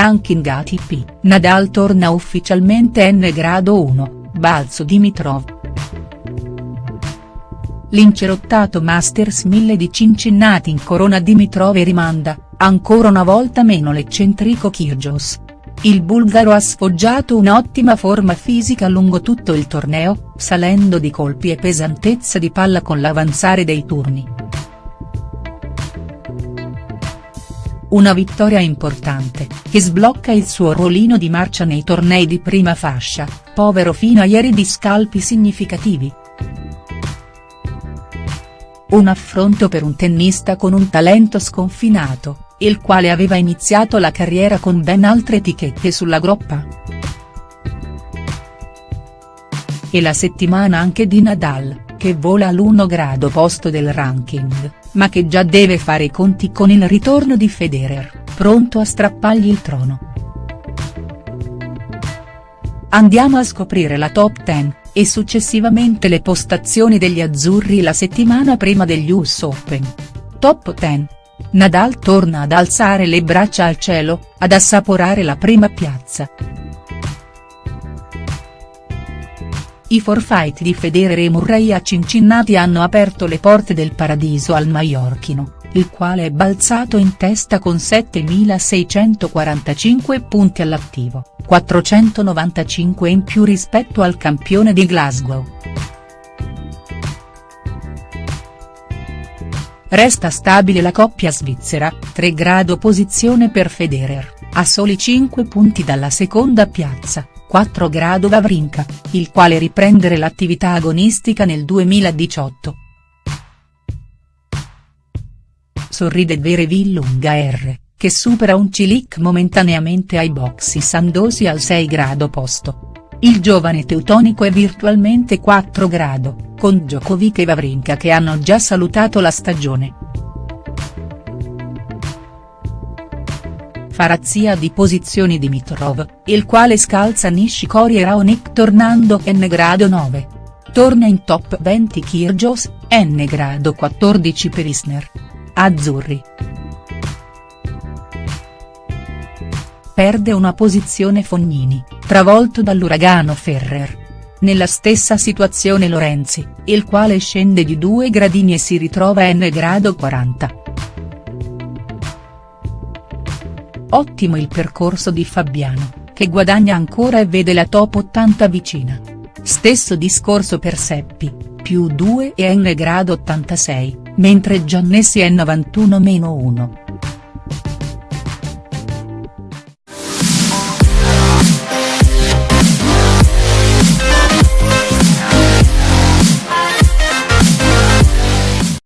Ranking ATP, Nadal torna ufficialmente N grado 1, balzo Dimitrov. L'incerottato Masters 1000 di Cincinnati in corona Dimitrov e rimanda, ancora una volta meno l'eccentrico Kyrgios. Il bulgaro ha sfoggiato un'ottima forma fisica lungo tutto il torneo, salendo di colpi e pesantezza di palla con l'avanzare dei turni. Una vittoria importante, che sblocca il suo ruolino di marcia nei tornei di prima fascia, povero fino a ieri di scalpi significativi. Un affronto per un tennista con un talento sconfinato, il quale aveva iniziato la carriera con ben altre etichette sulla groppa. E la settimana anche di Nadal, che vola all'1 grado posto del ranking, ma che già deve fare i conti con il ritorno di Federer, pronto a strappargli il trono. Andiamo a scoprire la top 10, e successivamente le postazioni degli azzurri la settimana prima degli US Open. Top 10. Nadal torna ad alzare le braccia al cielo, ad assaporare la prima piazza. I forfait di Federer e Murray a Cincinnati hanno aperto le porte del paradiso al maiorchino, il quale è balzato in testa con 7.645 punti all'attivo, 495 in più rispetto al campione di Glasgow. Resta stabile la coppia svizzera, 3 grado posizione per Federer, a soli 5 punti dalla seconda piazza, 4 grado Vavrinka, il quale riprendere l'attività agonistica nel 2018. Sorride Verevillunga R, che supera un Cilic momentaneamente ai boxi Sandosi al 6 grado posto. Il giovane teutonico è virtualmente 4 grado, con Djokovic e Vavrinka che hanno già salutato la stagione. Farazia di posizioni Dimitrov, il quale scalza Nishikori e Raonic tornando N grado 9. Torna in top 20 Kyrgios, N grado 14 per Isner. Azzurri. Perde una posizione Fognini, travolto dall'uragano Ferrer. Nella stessa situazione Lorenzi, il quale scende di due gradini e si ritrova N grado 40. Ottimo il percorso di Fabiano, che guadagna ancora e vede la top 80 vicina. Stesso discorso per Seppi, più 2 e N grado 86, mentre Giannessi è 91-1.